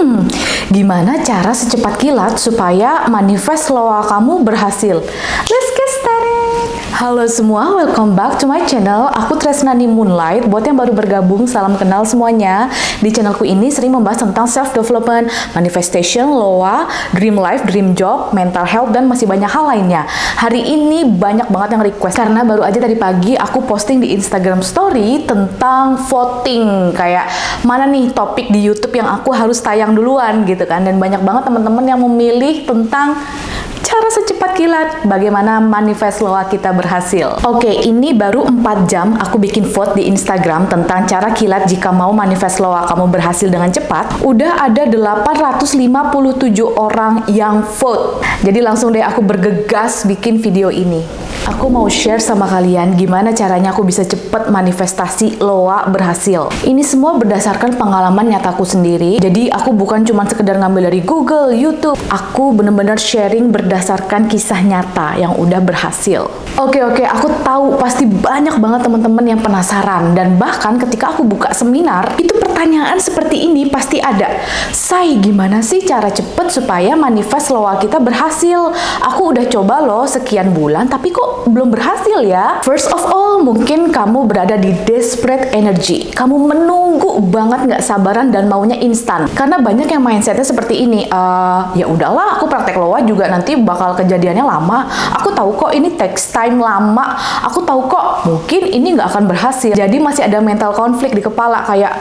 Hmm, gimana cara secepat kilat supaya manifest loa kamu berhasil? Let's get! Halo semua, welcome back to my channel. Aku Tresnani Moonlight. Buat yang baru bergabung, salam kenal semuanya. Di channelku ini sering membahas tentang self-development, manifestation, loa, dream life, dream job, mental health, dan masih banyak hal lainnya. Hari ini banyak banget yang request, karena baru aja tadi pagi aku posting di Instagram story tentang voting. Kayak, mana nih topik di Youtube yang aku harus tayang duluan gitu kan. Dan banyak banget teman-teman yang memilih tentang cara secepat kilat bagaimana manifest loa kita berhasil. Oke, ini baru 4 jam aku bikin vote di Instagram tentang cara kilat jika mau manifest loa kamu berhasil dengan cepat. Udah ada 857 orang yang vote. Jadi langsung deh aku bergegas bikin video ini. Aku mau share sama kalian gimana caranya aku bisa cepet manifestasi loa berhasil. Ini semua berdasarkan pengalaman nyataku sendiri. Jadi aku bukan cuma sekedar ngambil dari Google, YouTube. Aku bener-bener sharing berdasarkan kisah nyata yang udah berhasil. Oke oke, aku tahu pasti banyak banget teman-teman yang penasaran dan bahkan ketika aku buka seminar itu pertanyaan seperti ini pasti ada. Say, gimana sih cara cepet supaya manifest loa kita berhasil? Aku udah coba loh sekian bulan tapi kok belum berhasil ya? First of all, mungkin kamu berada di desperate energy. Kamu menunggu banget nggak sabaran dan maunya instan. Karena banyak yang mindsetnya seperti ini. Uh, ya udahlah, aku praktek loa juga nanti bakal kejadiannya lama. Aku tahu kok ini text time lama. Aku tahu kok mungkin ini nggak akan berhasil. Jadi masih ada mental konflik di kepala kayak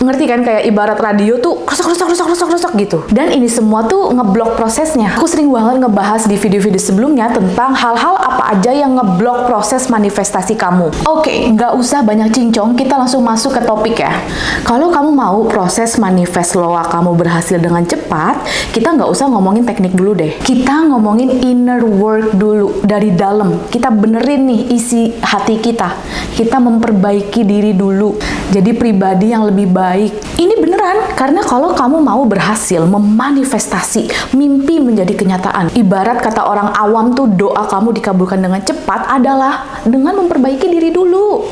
ngerti kan kayak ibarat radio tuh rusak rusak rusak rusak rusak gitu. Dan ini semua tuh ngeblok prosesnya. Aku sering banget ngebahas di video-video sebelumnya tentang hal-hal apa aja yang ngeblok proses manifestasi kamu. Oke okay, nggak usah banyak cincong kita langsung masuk ke topik ya. Kalau kamu mau proses manifest loa kamu berhasil dengan cepat kita nggak usah ngomongin teknik dulu deh. Kita ngomongin inner work dulu dari dalam. Kita benerin nih isi hati kita. Kita memperbaiki diri dulu. Jadi pribadi yang lebih baik baik. Ini beneran, karena kalau kamu mau berhasil memanifestasi mimpi menjadi kenyataan, ibarat kata orang awam tuh doa kamu dikabulkan dengan cepat adalah dengan memperbaiki diri dulu.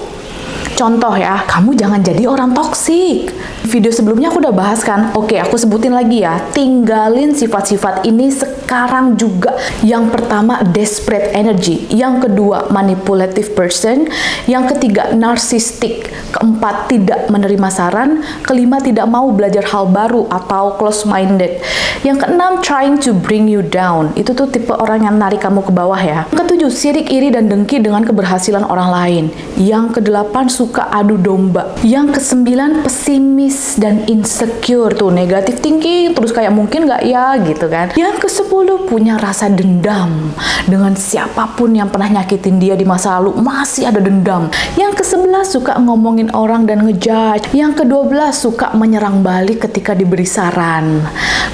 Contoh ya, kamu jangan jadi orang toksik. Video sebelumnya aku udah bahas kan, oke aku sebutin lagi ya, tinggalin sifat-sifat ini sekarang juga. Yang pertama, desperate energy. Yang kedua, manipulative person. Yang ketiga, narcissistic. Keempat, tidak menerima saran. Kelima, tidak mau belajar hal baru atau close-minded. Yang keenam, trying to bring you down. Itu tuh tipe orang yang narik kamu ke bawah ya. Yang ketujuh, sirik, iri, dan dengki dengan keberhasilan orang lain. Yang kedelapan, suka adu domba. Yang kesembilan pesimis dan insecure tuh negatif thinking terus kayak mungkin nggak ya gitu kan. Yang kesepuluh punya rasa dendam dengan siapa pun yang pernah nyakitin dia di masa lalu masih ada dendam. Yang kesebelas suka ngomongin orang dan ngejudge. Yang kedua belas suka menyerang balik ketika diberi saran.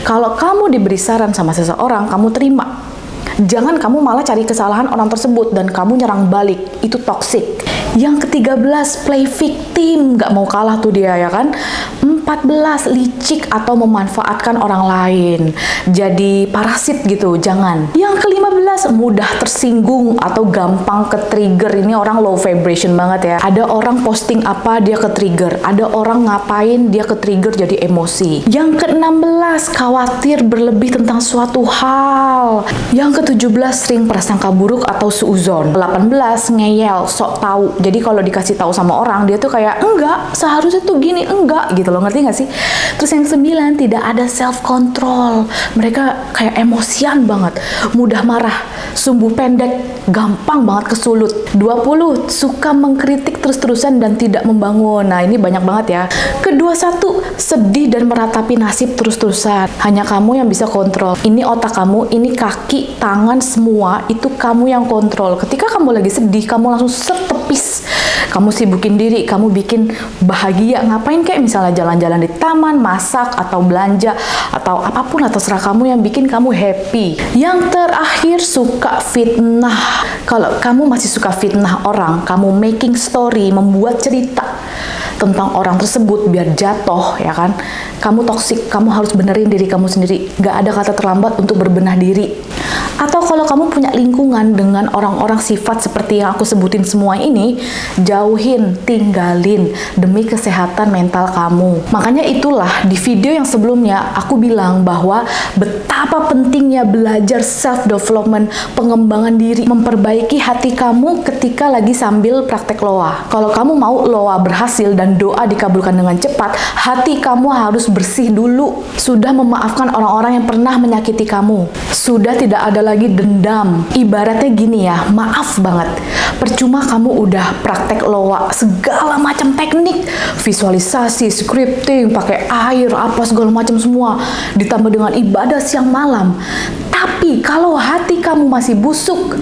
Kalau kamu diberi saran sama seseorang, kamu terima. Jangan kamu malah cari kesalahan orang tersebut dan kamu nyerang balik. Itu toxic. Yang ke-13, play victim. Gak mau kalah tuh dia ya kan. 14, licik atau memanfaatkan orang lain. Jadi parasit gitu, jangan. Yang ke-15, mudah tersinggung atau gampang ke trigger. Ini orang low vibration banget ya. Ada orang posting apa, dia ke trigger. Ada orang ngapain, dia ke trigger jadi emosi. Yang ke-16, khawatir berlebih tentang suatu hal. Yang ke-17, sering prasangka buruk atau suuzon. 18, ngeyel, sok tahu jadi kalau dikasih tahu sama orang dia tuh kayak enggak seharusnya tuh gini enggak gitu loh ngerti nggak sih? Terus yang sembilan tidak ada self control mereka kayak emosian banget. Mudah marah sumbu pendek gampang banget kesulut 20 suka mengkritik terus-terusan dan tidak membangun. Nah ini banyak banget ya. Kedua satu sedih dan meratapi nasib terus-terusan. Hanya kamu yang bisa kontrol. Ini otak kamu ini kaki tangan semua itu kamu yang kontrol. Ketika kamu lagi sedih kamu langsung setepis kamu sibukin diri, kamu bikin bahagia, ngapain kayak misalnya jalan-jalan di taman, masak, atau belanja, atau apa pun lah terserah kamu yang bikin kamu happy. Yang terakhir suka fitnah. Kalau kamu masih suka fitnah orang, kamu making story, membuat cerita tentang orang tersebut biar jatuh ya kan kamu toksik kamu harus benerin diri kamu sendiri gak ada kata terlambat untuk berbenah diri Atau kalau kamu punya lingkungan dengan orang-orang sifat seperti yang aku sebutin semua ini, jauhin, tinggalin demi kesehatan mental kamu. Makanya itulah di video yang sebelumnya aku bilang bahwa betapa pentingnya belajar self development, pengembangan diri, memperbaiki hati kamu ketika lagi sambil praktek loa. Kalau kamu mau loa berhasil dan doa dikabulkan dengan cepat, hati kamu harus bersih dulu. Sudah memaafkan orang-orang yang pernah menyakiti kamu. Sudah tidak ada lagi dendam. Ibaratnya gini ya, maaf banget. Percuma kamu udah praktek loa segala macam teknik, visualisasi, scripting, pakai air, apa segala macam semua, ditambah dengan ibadah siang malam. Tapi kalau hati kamu masih busuk,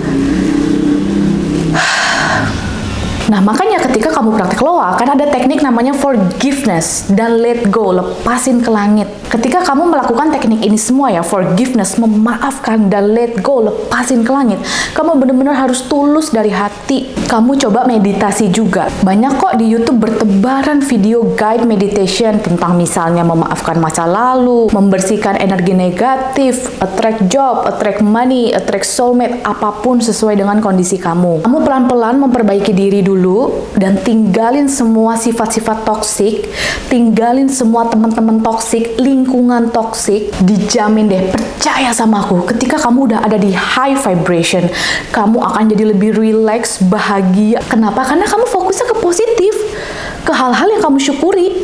Nah, makanya ketika kamu praktek loa, kan ada teknik namanya forgiveness dan let go, lepasin ke langit. Ketika kamu melakukan teknik ini semua ya, forgiveness, memaafkan dan let go, lepasin ke langit, kamu benar-benar harus tulus dari hati. Kamu coba meditasi juga. Banyak kok di YouTube bertebaran video guide meditation tentang misalnya memaafkan masa lalu, membersihkan energi negatif, attract job, attract money, attract soulmate, apa pun sesuai dengan kondisi kamu. Kamu pelan-pelan memperbaiki diri dulu dulu dan tinggalin semua sifat-sifat toksik, tinggalin semua teman-teman toksik, lingkungan toksik, dijamin deh, percaya sama aku, ketika kamu udah ada di high vibration, kamu akan jadi lebih relax, bahagia. Kenapa? Karena kamu fokusnya ke positif, ke hal-hal yang kamu syukuri.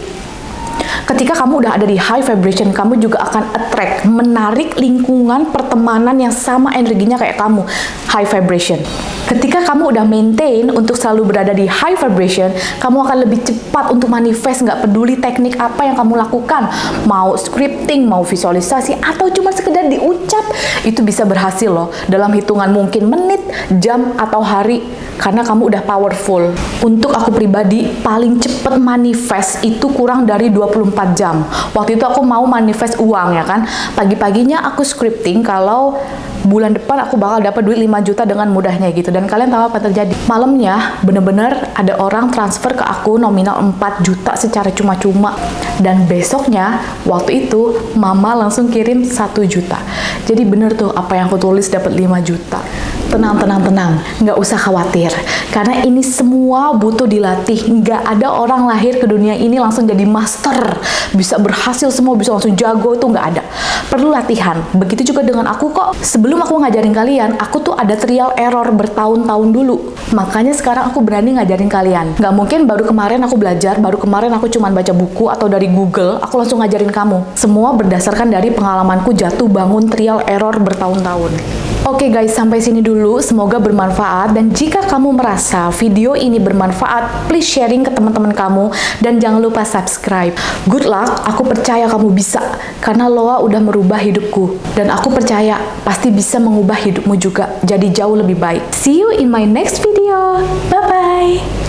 Ketika kamu udah ada di high vibration, kamu juga akan attract, menarik lingkungan pertemanan yang sama energinya kayak kamu, high vibration. Ketika kamu udah maintain untuk selalu berada di high vibration, kamu akan lebih cepat untuk manifest, nggak peduli teknik apa yang kamu lakukan. Mau scripting, mau visualisasi, atau cuma sekedar diucap, itu bisa berhasil loh. Dalam hitungan mungkin menit, jam, atau hari, karena kamu udah powerful. Untuk aku pribadi, paling cepat manifest itu kurang dari 24 jam. Waktu itu aku mau manifest uang ya kan. Pagi-paginya aku scripting kalau bulan depan aku bakal dapat duit 5 juta dengan mudahnya gitu. Dan kalian tahu apa terjadi? Malamnya bener-bener ada orang transfer ke aku nominal 4 juta secara cuma-cuma. Dan besoknya waktu itu mama langsung kirim 1 juta. Jadi bener tuh apa yang aku tulis dapat 5 juta tenang tenang tenang. Nggak usah khawatir. Karena ini semua butuh dilatih. Nggak ada orang lahir ke dunia ini langsung jadi master. Bisa berhasil semua bisa langsung jago itu nggak ada. Perlu latihan. Begitu juga dengan aku kok. Sebelum aku ngajarin kalian aku tuh ada trial error bertahun-tahun dulu. Makanya sekarang aku berani ngajarin kalian. Nggak mungkin baru kemarin aku belajar baru kemarin aku cuma baca buku atau dari Google aku langsung ngajarin kamu. Semua berdasarkan dari pengalamanku jatuh bangun trial error bertahun-tahun Oke guys, sampai sini dulu. Semoga bermanfaat. Dan jika kamu merasa video ini bermanfaat, please sharing ke teman-teman kamu. Dan jangan lupa subscribe. Good luck, aku percaya kamu bisa. Karena Loa udah merubah hidupku. Dan aku percaya pasti bisa mengubah hidupmu juga. Jadi jauh lebih baik. See you in my next video. Bye-bye.